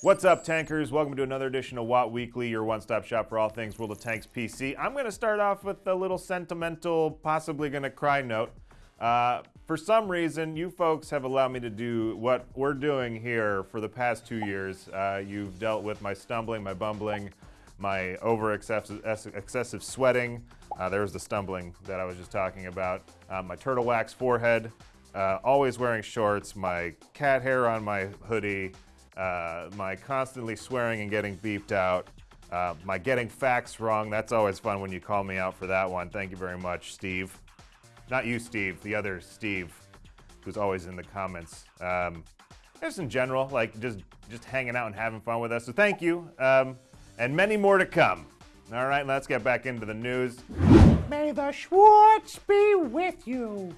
What's up, tankers? Welcome to another edition of WoT Weekly, your one-stop shop for all things World of Tanks PC. I'm going to start off with a little sentimental, possibly going to cry note. Uh, for some reason, you folks have allowed me to do what we're doing here for the past two years. Uh, you've dealt with my stumbling, my bumbling, my over excessive, excessive sweating. Uh, there was the stumbling that I was just talking about. Uh, my turtle wax forehead, uh, always wearing shorts, my cat hair on my hoodie, uh, my constantly swearing and getting beeped out, uh, my getting facts wrong. That's always fun when you call me out for that one. Thank you very much, Steve. Not you, Steve, the other Steve, who's always in the comments. Um, just in general, like just, just hanging out and having fun with us. So thank you, um, and many more to come. All right, let's get back into the news. May the Schwartz be with you.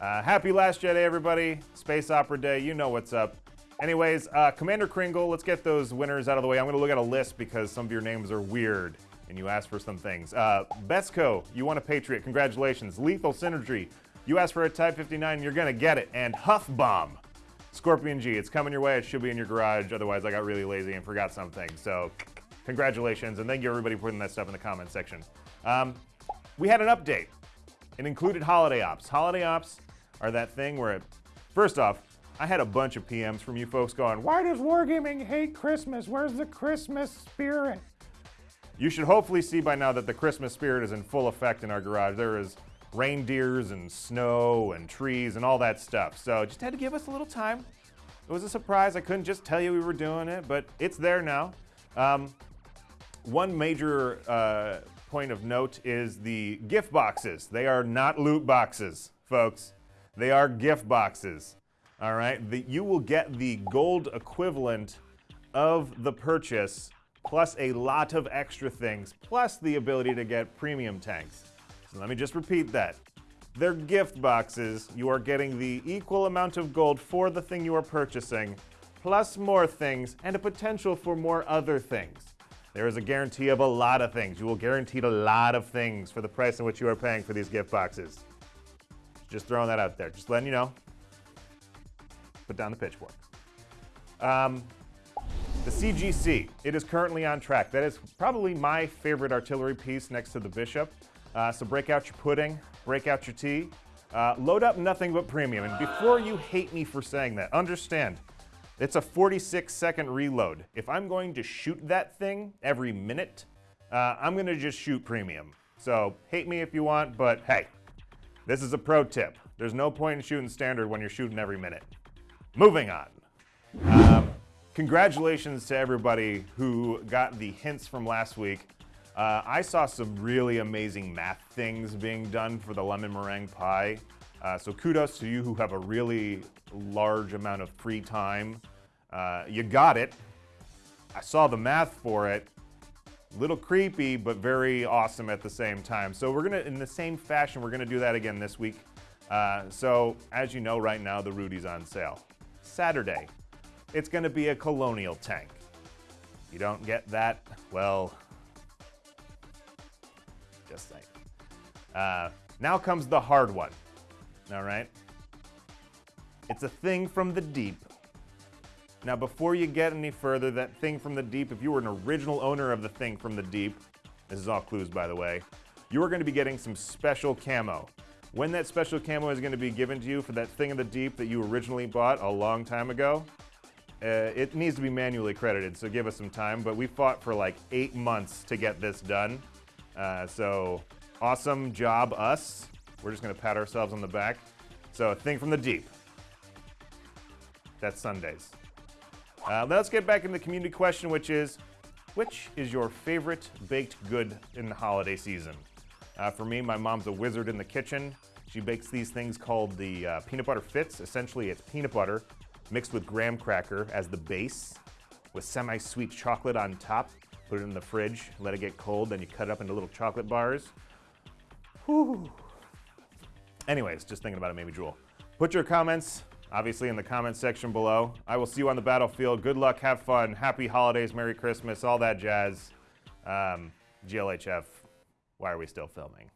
Uh, happy Last Jedi, everybody. Space Opera Day, you know what's up. Anyways, uh, Commander Kringle, let's get those winners out of the way. I'm going to look at a list because some of your names are weird and you asked for some things. Uh, Besco, you want a Patriot. Congratulations. Lethal Synergy, you asked for a Type 59, you're going to get it. And Huff Bomb, Scorpion G, it's coming your way. It should be in your garage. Otherwise, I got really lazy and forgot something. So, congratulations, and thank you everybody for putting that stuff in the comment section. Um, we had an update. It included holiday ops. Holiday ops are that thing where, it, first off, I had a bunch of PMs from you folks going, Why does Wargaming hate Christmas? Where's the Christmas spirit? You should hopefully see by now that the Christmas spirit is in full effect in our garage. There is reindeers and snow and trees and all that stuff. So just had to give us a little time. It was a surprise. I couldn't just tell you we were doing it, but it's there now. Um, one major uh, point of note is the gift boxes. They are not loot boxes, folks. They are gift boxes. All right, the, you will get the gold equivalent of the purchase plus a lot of extra things, plus the ability to get premium tanks. So let me just repeat that. They're gift boxes. You are getting the equal amount of gold for the thing you are purchasing, plus more things, and a potential for more other things. There is a guarantee of a lot of things. You will guaranteed a lot of things for the price in which you are paying for these gift boxes. Just throwing that out there. Just letting you know put down the pitchfork. Um, the CGC, it is currently on track. That is probably my favorite artillery piece next to the Bishop. Uh, so break out your pudding, break out your tea, uh, load up nothing but premium. And before you hate me for saying that, understand, it's a 46 second reload. If I'm going to shoot that thing every minute, uh, I'm gonna just shoot premium. So hate me if you want, but hey, this is a pro tip. There's no point in shooting standard when you're shooting every minute. Moving on. Um, congratulations to everybody who got the hints from last week. Uh, I saw some really amazing math things being done for the lemon meringue pie. Uh, so kudos to you who have a really large amount of free time. Uh, you got it. I saw the math for it. Little creepy, but very awesome at the same time. So we're gonna, in the same fashion, we're gonna do that again this week. Uh, so as you know, right now the Rudy's on sale. Saturday, it's going to be a colonial tank. You don't get that, well, just saying. Uh, now comes the hard one, all right? It's a thing from the deep. Now, before you get any further, that thing from the deep, if you were an original owner of the thing from the deep, this is all clues, by the way, you are going to be getting some special camo. When that special camo is going to be given to you for that thing in the deep that you originally bought a long time ago, uh, it needs to be manually credited, so give us some time. But we fought for like eight months to get this done. Uh, so awesome job, us. We're just going to pat ourselves on the back. So thing from the deep. That's Sundays. Uh, let's get back into the community question, which is, which is your favorite baked good in the holiday season? Uh, for me, my mom's a wizard in the kitchen. She bakes these things called the uh, peanut butter fits. Essentially, it's peanut butter mixed with graham cracker as the base with semi-sweet chocolate on top. Put it in the fridge, let it get cold, then you cut it up into little chocolate bars. Whew. Anyways, just thinking about it me drool. Put your comments, obviously, in the comments section below. I will see you on the battlefield. Good luck, have fun, happy holidays, Merry Christmas, all that jazz. Um, GLHF, why are we still filming?